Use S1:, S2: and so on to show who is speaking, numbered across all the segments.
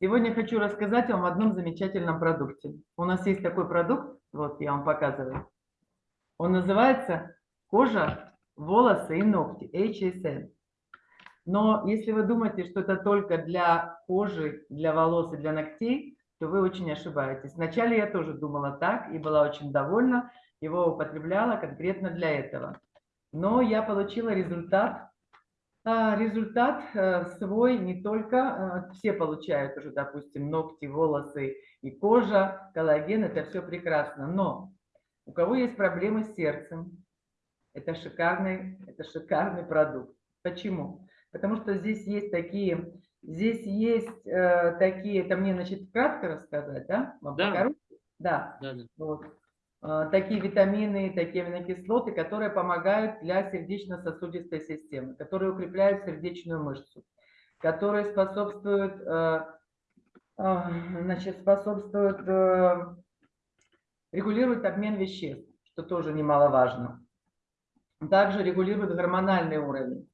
S1: Сегодня хочу рассказать вам о одном замечательном продукте. У нас есть такой продукт, вот я вам показываю. Он называется кожа, волосы и ногти, HSN. Но если вы думаете, что это только для кожи, для волос и для ногтей, то вы очень ошибаетесь. Вначале я тоже думала так и была очень довольна, его употребляла конкретно для этого. Но я получила результат, результат э, свой не только, э, все получают уже, допустим, ногти, волосы и кожа, коллаген, это все прекрасно, но у кого есть проблемы с сердцем, это шикарный, это шикарный продукт. Почему? Потому что здесь есть такие, здесь есть э, такие, это мне, значит, кратко рассказать, да?
S2: Вам да.
S1: Да. да, да. Вот. Э, такие витамины, такие аминокислоты, которые помогают для сердечно-сосудистой системы, которые укрепляют сердечную мышцу, которые способствуют, э, э, значит, способствуют, регулируют обмен веществ, что тоже немаловажно. Также регулируют гормональный уровень,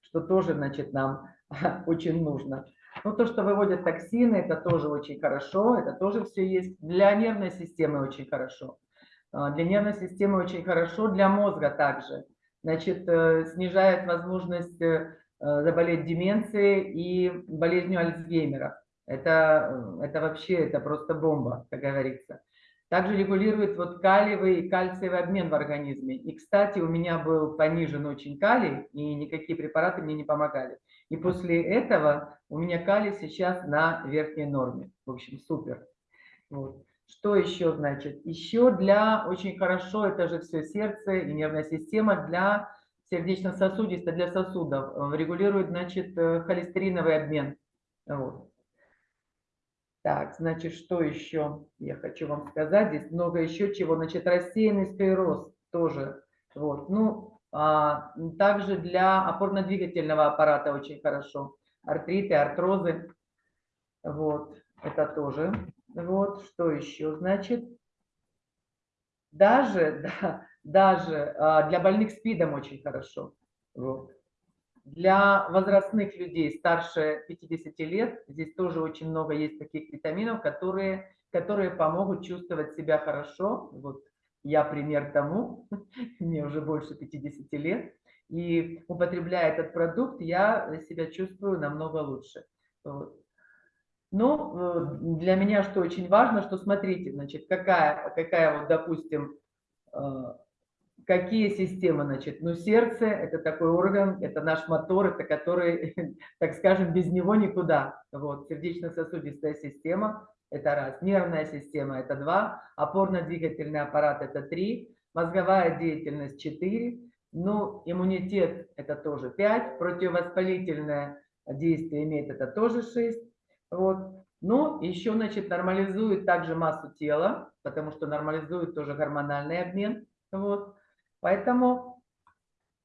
S1: что тоже, значит, нам очень нужно. Ну, то, что выводят токсины, это тоже очень хорошо, это тоже все есть. Для нервной системы очень хорошо. А, для нервной системы очень хорошо, для мозга также. Значит, э, снижает возможность э, заболеть деменцией и болезнью Альцгеймера. Это, э, это вообще, это просто бомба, как говорится. Также регулирует вот калиевый и кальциевый обмен в организме. И, кстати, у меня был понижен очень калий, и никакие препараты мне не помогали. И после этого у меня калий сейчас на верхней норме. В общем, супер. Вот. Что еще значит? Еще для, очень хорошо, это же все сердце и нервная система, для сердечно-сосудистой, для сосудов. Э, регулирует, значит, э, холестериновый обмен. Вот. Так, значит, что еще я хочу вам сказать? Здесь много еще чего. Значит, рассеянный склероз тоже. Вот. Ну, а, также для опорно-двигательного аппарата очень хорошо. Артриты, артрозы. Вот, это тоже вот, что еще? Значит, даже, да, даже а, для больных СПИДом очень хорошо. Вот. Для возрастных людей старше 50 лет здесь тоже очень много есть таких витаминов, которые, которые помогут чувствовать себя хорошо. Вот я пример тому, мне уже больше 50 лет. И употребляя этот продукт, я себя чувствую намного лучше. Вот. Ну, э, для меня что очень важно, что смотрите, значит, какая, какая вот, допустим, э, какие системы, значит, ну, сердце – это такой орган, это наш мотор, это который, так скажем, без него никуда. Вот, сердечно-сосудистая система – это раз, нервная система – это два, опорно-двигательный аппарат – это три, мозговая деятельность – четыре, ну, иммунитет – это тоже пять, противовоспалительное действие имеет – это тоже шесть, вот. Ну, еще, значит, нормализует также массу тела, потому что нормализует тоже гормональный обмен. Вот. Поэтому,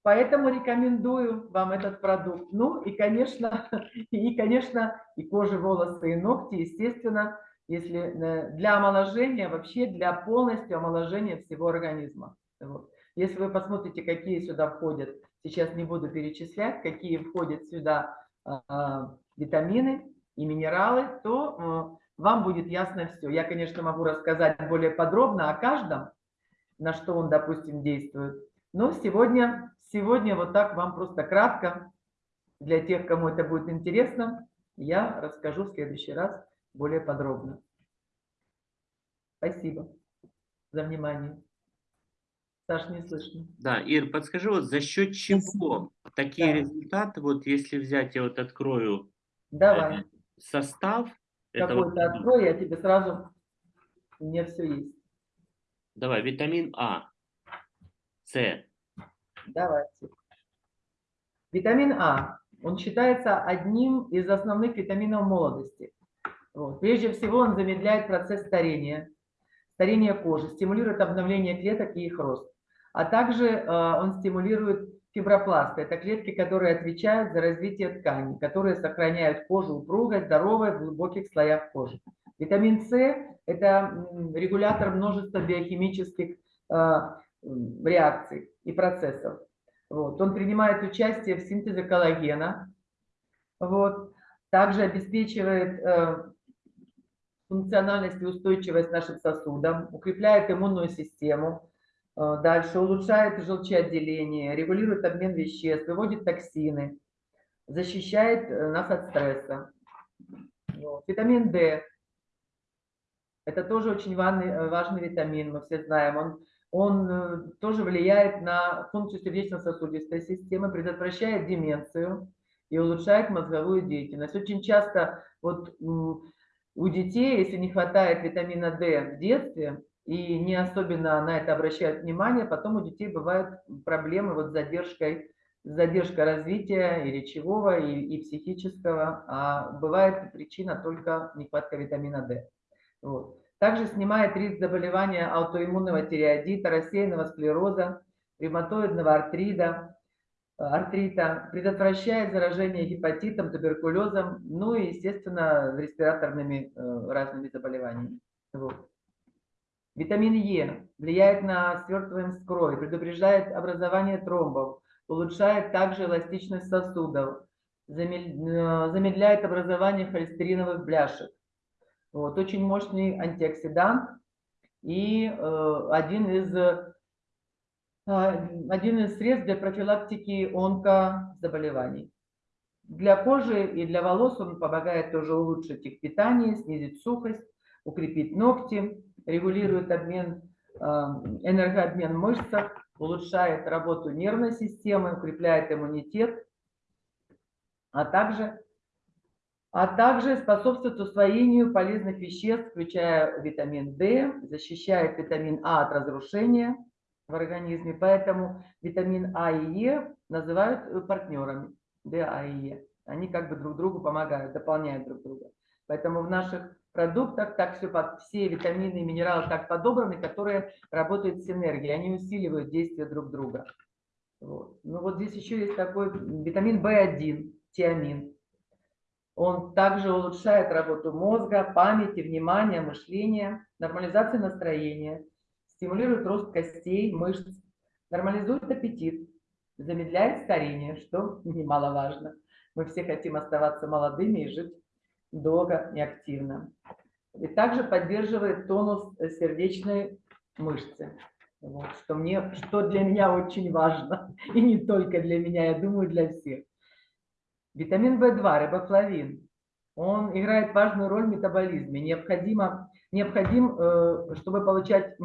S1: поэтому рекомендую вам этот продукт. Ну, и, конечно, и, конечно, и кожа, волосы, и ногти, естественно, если э, для омоложения, вообще для полностью омоложения всего организма. Вот. Если вы посмотрите, какие сюда входят, сейчас не буду перечислять, какие входят сюда а, витамины, и минералы, то э, вам будет ясно все. Я, конечно, могу рассказать более подробно о каждом, на что он, допустим, действует. Но сегодня, сегодня вот так вам просто кратко, для тех, кому это будет интересно, я расскажу в следующий раз более подробно. Спасибо за внимание. Саш, не слышно.
S2: Да, Ир, подскажи, вот за счет чего такие да. результаты, вот если взять, я вот открою
S1: Давай.
S2: Состав...
S1: Какой-то открой, я тебе сразу... У меня все есть.
S2: Давай, витамин А, С.
S1: Давайте. Витамин А, он считается одним из основных витаминов молодости. Вот. Прежде всего, он замедляет процесс старения, старения кожи, стимулирует обновление клеток и их рост. А также э, он стимулирует Фибропласты – это клетки, которые отвечают за развитие тканей, которые сохраняют кожу упругой, здоровой в глубоких слоях кожи. Витамин С – это регулятор множества биохимических э, реакций и процессов. Вот. Он принимает участие в синтезе коллагена. Вот. Также обеспечивает э, функциональность и устойчивость нашим сосудам, укрепляет иммунную систему, дальше улучшает желчеотделение, регулирует обмен веществ, выводит токсины, защищает э, нас от стресса. Витамин D – это тоже очень важный, э, важный витамин, мы все знаем. Он, он тоже влияет на функцию сердечно-сосудистой системы, предотвращает деменцию и улучшает мозговую деятельность. Очень часто вот у детей, если не хватает витамина D в детстве, и не особенно на это обращают внимание, потом у детей бывают проблемы вот с задержкой, задержка развития и речевого, и, и психического, а бывает причина только нехватка витамина D. Вот. Также снимает риск заболевания аутоиммунного тиреоидита, рассеянного склероза, ревматоидного артрида, артрита, предотвращает заражение гепатитом, туберкулезом, ну и, естественно, респираторными э, разными заболеваниями. Вот. Витамин Е влияет на свертываемость крови, предупреждает образование тромбов, улучшает также эластичность сосудов, э, замедляет образование холестериновых бляшек. Вот, очень мощный антиоксидант и э, один из а, один из средств для профилактики онкозаболеваний. Для кожи и для волос он помогает тоже улучшить их питание, снизить сухость, укрепить ногти, регулирует обмен, а, энергообмен в мышцах, улучшает работу нервной системы, укрепляет иммунитет, а также, а также способствует усвоению полезных веществ, включая витамин D, защищает витамин А от разрушения, в организме. Поэтому витамин А и Е называют э, партнерами. Д, А и Е. Они как бы друг другу помогают, дополняют друг друга. Поэтому в наших продуктах так все, все витамины и минералы так подобраны, которые работают в синергии. Они усиливают действие друг друга. Вот. Ну вот здесь еще есть такой витамин В1, тиамин. Он также улучшает работу мозга, памяти, внимания, мышления, нормализацию настроения, стимулирует рост костей, мышц, нормализует аппетит, замедляет старение, что немаловажно. Мы все хотим оставаться молодыми и жить долго и активно. И также поддерживает тонус сердечной мышцы, вот, что, мне, что для меня очень важно, и не только для меня, я думаю, для всех. Витамин В2, рибофлавин, он играет важную роль в метаболизме. Необходимо необходим, э, чтобы получать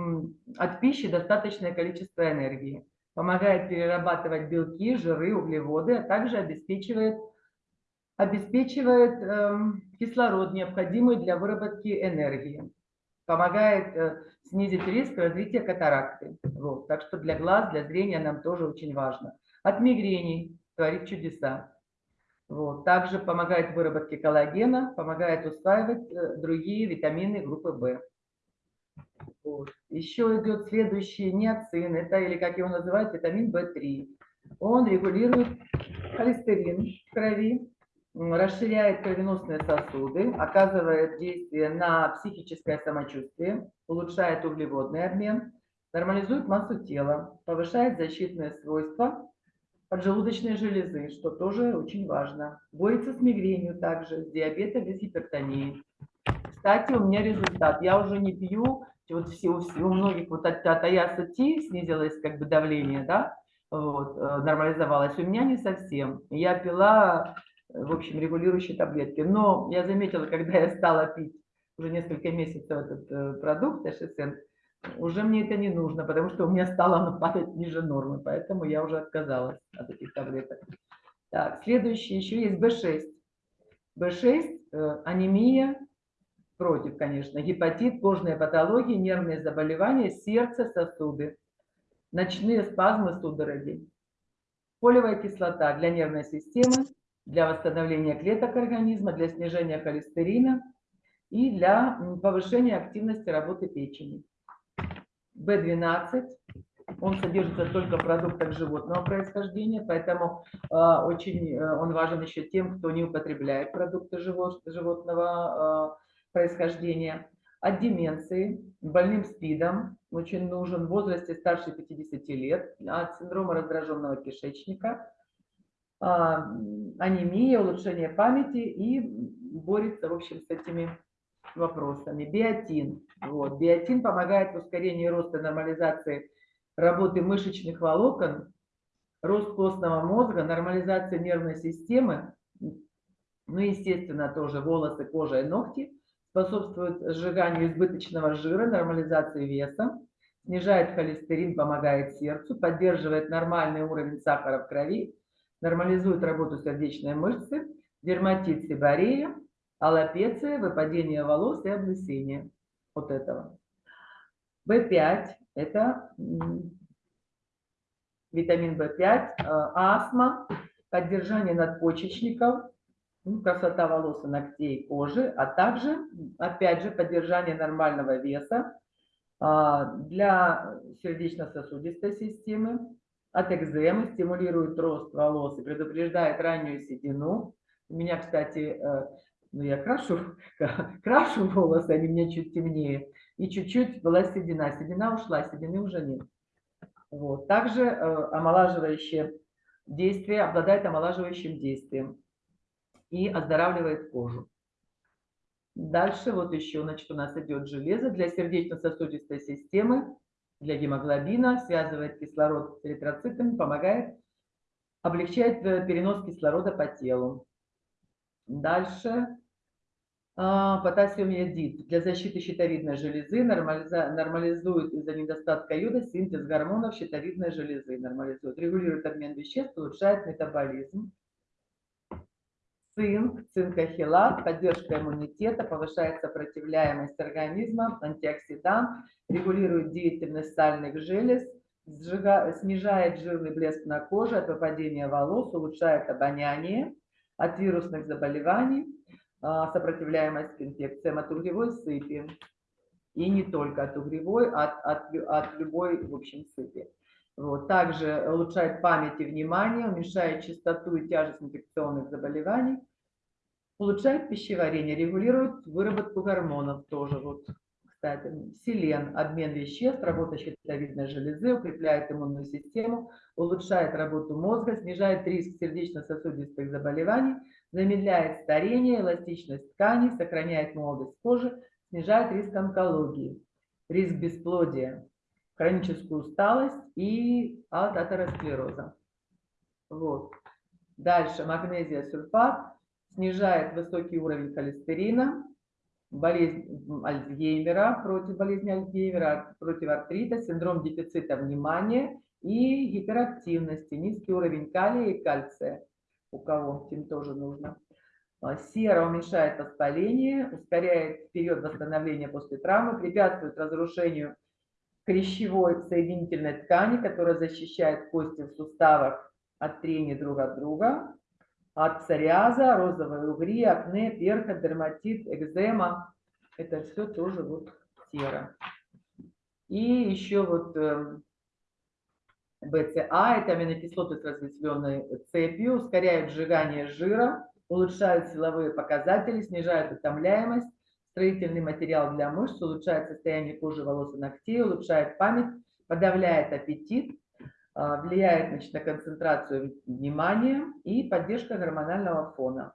S1: от пищи достаточное количество энергии. Помогает перерабатывать белки, жиры, углеводы, а также обеспечивает, обеспечивает эм, кислород, необходимый для выработки энергии. Помогает э, снизить риск развития катаракты. Вот. Так что для глаз, для зрения нам тоже очень важно. От мигрений творит чудеса. Вот. Также помогает выработке коллагена, помогает усваивать э, другие витамины группы В. Вот. Еще идет следующий неоцин, это или как его называют, витамин В3. Он регулирует холестерин в крови, расширяет кровеносные сосуды, оказывает действие на психическое самочувствие, улучшает углеводный обмен, нормализует массу тела, повышает защитные свойства поджелудочной железы, что тоже очень важно. Борется с мигренью также, с диабетом и с гипертонией. Кстати, у меня результат. Я уже не пью, вот все, у, у многих вот от, от аяса Ти снизилось как бы давление, да, вот, э, нормализовалось. У меня не совсем. Я пила, в общем, регулирующие таблетки. Но я заметила, когда я стала пить уже несколько месяцев этот э, продукт HSN, уже мне это не нужно, потому что у меня стало оно падать ниже нормы, поэтому я уже отказалась от этих таблеток. Так, следующее еще есть B6. B6 э, анемия, против, конечно, гепатит, кожные патологии, нервные заболевания, сердце, сосуды, ночные спазмы, судороги. Полевая кислота для нервной системы, для восстановления клеток организма, для снижения холестерина и для повышения активности работы печени. B12, он содержится только в продуктах животного происхождения, поэтому э, очень э, он важен еще тем, кто не употребляет продукты живот, животного э, происхождения. От деменции, больным СПИДом очень нужен в возрасте старше 50 лет, от синдрома раздраженного кишечника, анемия, улучшение памяти и борется, в общем, с этими вопросами. Биотин. Вот. Биотин помогает в устарении роста нормализации работы мышечных волокон, рост костного мозга, нормализация нервной системы, ну, естественно, тоже волосы, кожа и ногти, способствует сжиганию избыточного жира, нормализации веса, снижает холестерин, помогает сердцу, поддерживает нормальный уровень сахара в крови, нормализует работу сердечной мышцы, дерматит, сиборея, аллопеция, выпадение волос и облысение. Вот этого. В5 – это витамин В5, э, астма, поддержание надпочечников, ну, красота волос и ногтей, кожи, а также, опять же, поддержание нормального веса а, для сердечно-сосудистой системы, от экземы, стимулирует рост волос и предупреждает раннюю седину. У меня, кстати, э, ну, я крашу, крашу волосы, они мне чуть темнее, и чуть-чуть была седина. Седина ушла, седины уже нет. Вот. Также э, омолаживающее действие, обладает омолаживающим действием и оздоравливает кожу. Дальше вот еще, значит, у нас идет железо для сердечно-сосудистой системы, для гемоглобина, связывает кислород с эритроцитами, помогает, облегчает э, перенос кислорода по телу. Дальше. А, потасиум йодид. Для защиты щитовидной железы, нормализует из-за недостатка йода синтез гормонов щитовидной железы, нормализует, регулирует обмен веществ, улучшает метаболизм цинк, цинкохилат, поддержка иммунитета, повышает сопротивляемость организма, антиоксидант, регулирует деятельность сальных желез, сжига, снижает жирный блеск на коже от выпадения волос, улучшает обоняние от вирусных заболеваний, а, сопротивляемость к инфекциям от угревой сыпи. И не только от угревой, от, от, от любой, в общем, сыпи. Вот. Также улучшает память и внимание, уменьшает частоту и тяжесть инфекционных заболеваний, улучшает пищеварение, регулирует выработку гормонов тоже. Вот, кстати, селен, обмен веществ, работа щитовидной железы, укрепляет иммунную систему, улучшает работу мозга, снижает риск сердечно-сосудистых заболеваний, замедляет старение, эластичность тканей, сохраняет молодость кожи, снижает риск онкологии, риск бесплодия, хроническую усталость и от атеросклероза. Вот. Дальше магнезия сульфат снижает высокий уровень холестерина, болезнь Альцгеймера, против болезни Альцгеймера, против артрита, синдром дефицита внимания и гиперактивности, низкий уровень калия и кальция, у кого им тоже нужно. А, сера уменьшает воспаление, ускоряет период восстановления после травмы, препятствует разрушению хрящевой соединительной ткани, которая защищает кости в суставах от трения друг от друга, от псориаза, розовые угри, акне, перха, дерматит, экзема. Это все тоже вот сера. И еще вот БЦА, это аминокислоты с разветвленной цепью, ускоряют сжигание жира, улучшают силовые показатели, снижают утомляемость, строительный материал для мышц, улучшает состояние кожи, волос и ногтей, улучшает память, подавляет аппетит, а, влияет значит, на концентрацию внимания и поддержка гормонального фона.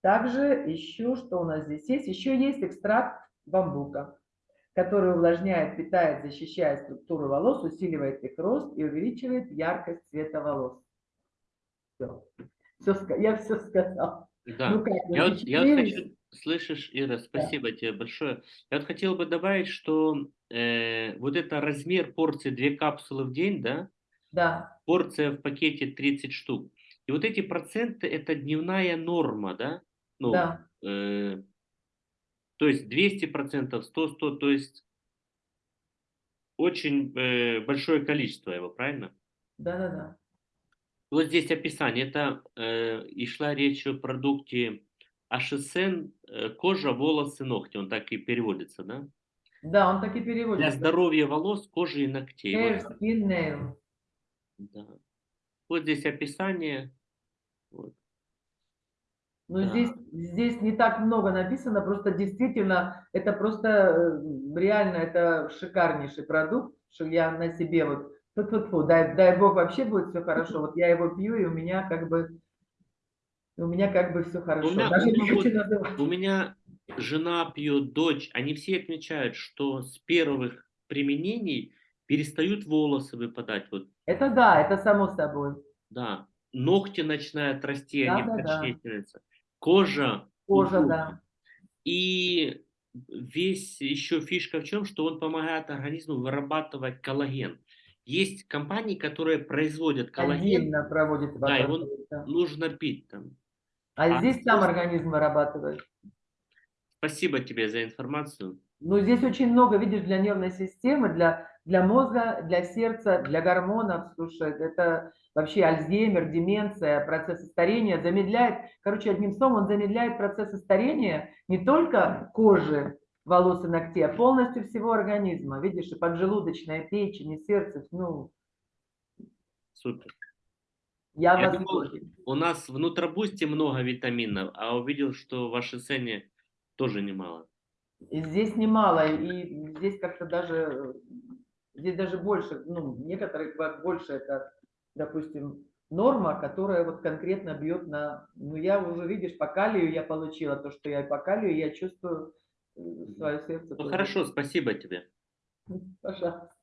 S1: Также еще, что у нас здесь есть, еще есть экстракт бамбука, который увлажняет, питает, защищает структуру волос, усиливает их рост и увеличивает яркость цвета волос. Все. все я все сказал.
S2: Да. Ну, как, я, вот, я хочу Слышишь, Ира, спасибо да. тебе большое. Я вот хотел бы добавить, что э, вот это размер порции две капсулы в день, да?
S1: Да.
S2: Порция в пакете 30 штук. И вот эти проценты это дневная норма, да?
S1: Ну, да.
S2: Э, то есть 200 процентов, 100, 100, то есть очень э, большое количество его, правильно?
S1: Да, да, да.
S2: Вот здесь описание. Это э, и шла речь о продукте Ашисен э, – кожа, волосы, ногти. Он так и переводится, да?
S1: Да, он так и переводится.
S2: Для здоровья волос, кожи и ногтей.
S1: Hair, skin, nail.
S2: Да. Вот здесь описание. Вот.
S1: Ну, да. здесь, здесь не так много написано, просто действительно, это просто э, реально, это шикарнейший продукт, что я на себе вот, фу -фу -фу, дай, дай бог вообще будет все хорошо, вот я его пью, и у меня как бы у меня как бы все хорошо.
S2: У меня,
S1: Даже
S2: у, меня вот, у меня жена пьет, дочь, они все отмечают, что с первых применений перестают волосы выпадать. Вот,
S1: Это да, это само собой.
S2: да, ногти начинают расти, они
S1: Да-да-да.
S2: коричневее становятся. Кожа,
S1: Кожа,
S2: удобна.
S1: да.
S2: И весь еще фишка в чем, что он помогает организму вырабатывать коллаген. Есть компании, которые производят коллаген,
S1: Отдельно проводит
S2: да, его
S1: да.
S2: нужно пить там.
S1: А
S2: а
S1: здесь сам организм вырабатывает.
S2: Спасибо тебе за информацию.
S1: Ну, здесь очень много, видишь, для нервной системы, для, для мозга, для сердца, для гормонов. Слушай, это вообще Альцгеймер, деменция, процессы старения замедляет. Короче, одним словом, он замедляет процессы старения не только кожи, волос и ногтей, а полностью всего организма. Видишь, и поджелудочная, печень, и сердце. Ну,
S2: Супер.
S1: Я,
S2: Я
S1: в
S2: думал. У нас в Нутробусте много витаминов, а увидел, что в вашей цене тоже немало.
S1: И здесь немало, и здесь как-то даже, здесь даже больше, ну, некоторых бывает больше, это, допустим, норма, которая вот конкретно бьет на, ну, я уже, видишь, по калию я получила то, что я по калию, я чувствую э, свое сердце.
S2: Ну
S1: тоже.
S2: хорошо, спасибо тебе.
S1: Пожалуйста.